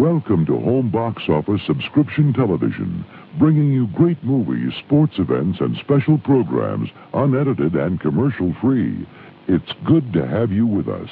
Welcome to Home Box Office Subscription Television, bringing you great movies, sports events, and special programs, unedited and commercial free. It's good to have you with us.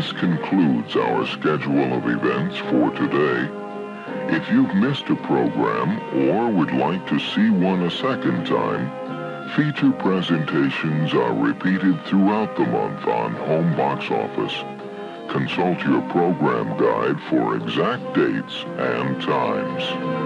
This concludes our schedule of events for today. If you've missed a program or would like to see one a second time, feature presentations are repeated throughout the month on Home Box Office. Consult your program guide for exact dates and times.